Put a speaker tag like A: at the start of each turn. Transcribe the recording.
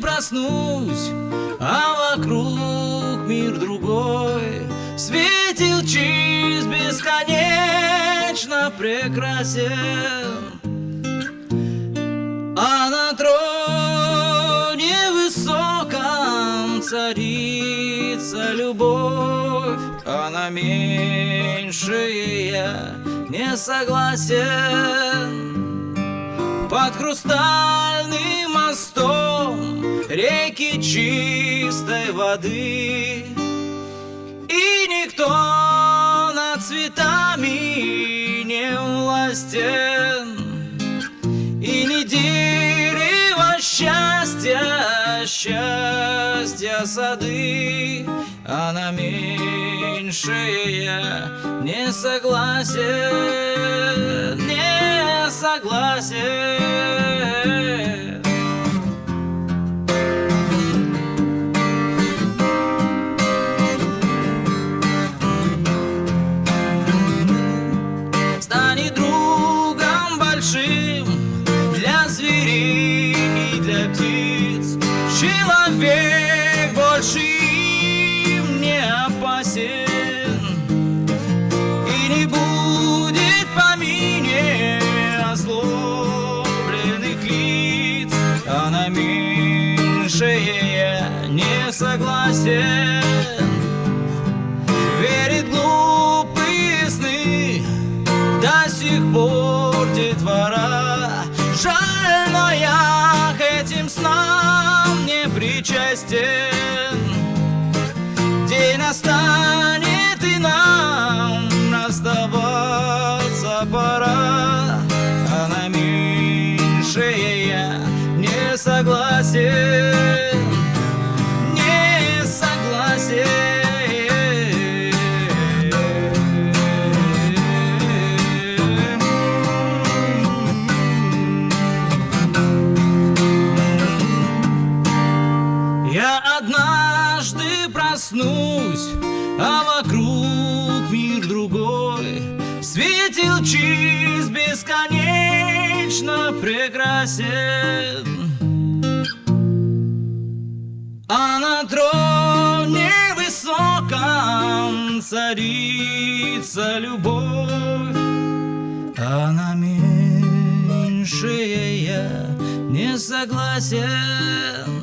A: проснусь, а вокруг мир другой. Светил чист бесконечно прекрасен. А на троне высоком царица любовь. А на меньшее я не согласен под хрустальным мостом реки чистой воды. И никто над цветами не властен. И не дерево счастья, счастья сады А на я не согласен, не согласен согласен. Верит глупые сны до сих пор детвора. Жаль, но я к этим снам не причастен. День настанет и нам расставаться пора. А на меньшее я не согласен прекрасен А на троне высоком царица любовь А на меньшее я не согласен